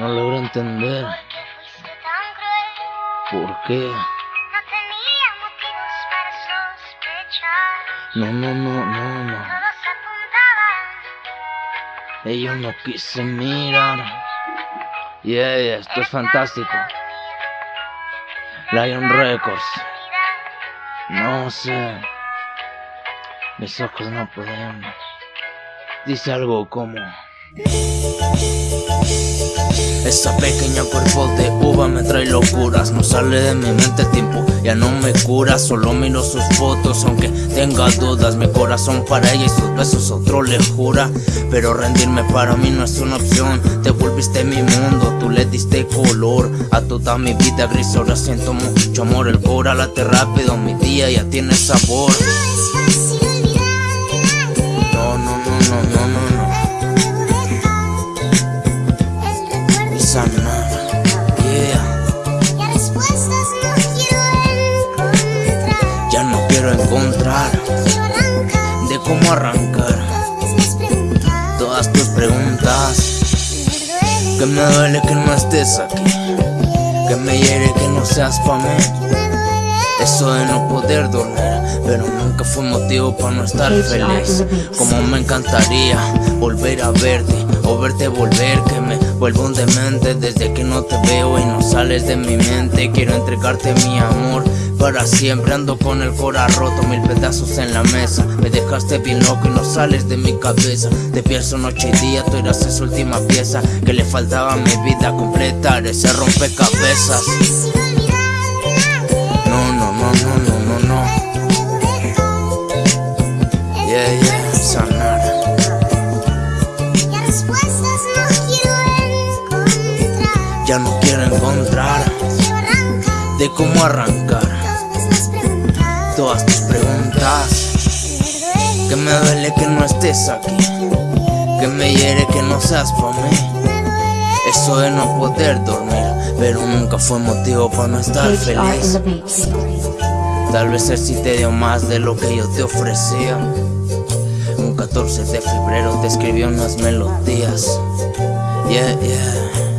No logro entender por qué. No, no, no, no, no. Ellos no quise mirar. Yeah, yeah, esto es fantástico. Lion Records. No sé. Mis ojos no pueden. Dice algo como. Esa pequeña cuerpo de uva me trae locuras. No sale de mi mente el tiempo, ya no me cura. Solo miro sus fotos aunque tenga dudas. Mi corazón para ella y sus besos otro le jura. Pero rendirme para mí no es una opción. Te volviste mi mundo, tú le diste color A toda mi vida gris. Ahora siento mucho amor El cora late rápido, mi día ya tiene sabor quiero encontrar de cómo arrancar todas tus preguntas. Que me duele que no estés aquí, que me hiere que no seas pa' mí. Eso de no poder dormir, pero nunca fue motivo para no estar feliz. Como me encantaría volver a verte o verte volver, que me vuelvo un demente desde que no te veo y no sales de mi mente. Quiero entregarte mi amor para siempre. Ando con el cora roto, mil pedazos en la mesa. Me dejaste bien loco y no sales de mi cabeza. Te pienso noche y día, tú eras esa última pieza. Que le faltaba a mi vida completar ese rompecabezas. No, no, no, no, no, no, no. Yeah, yeah, sanar. Ya no quiero encontrar. De cómo arrancar todas tus preguntas. Que me duele que no estés aquí, que me hiere que no seas para mí. Eso de no poder dormir, pero nunca fue motivo para no estar feliz. Tal vez él sí te dio más de lo que yo te ofrecía. Un 14 de febrero te escribió unas melodías. Yeah, yeah.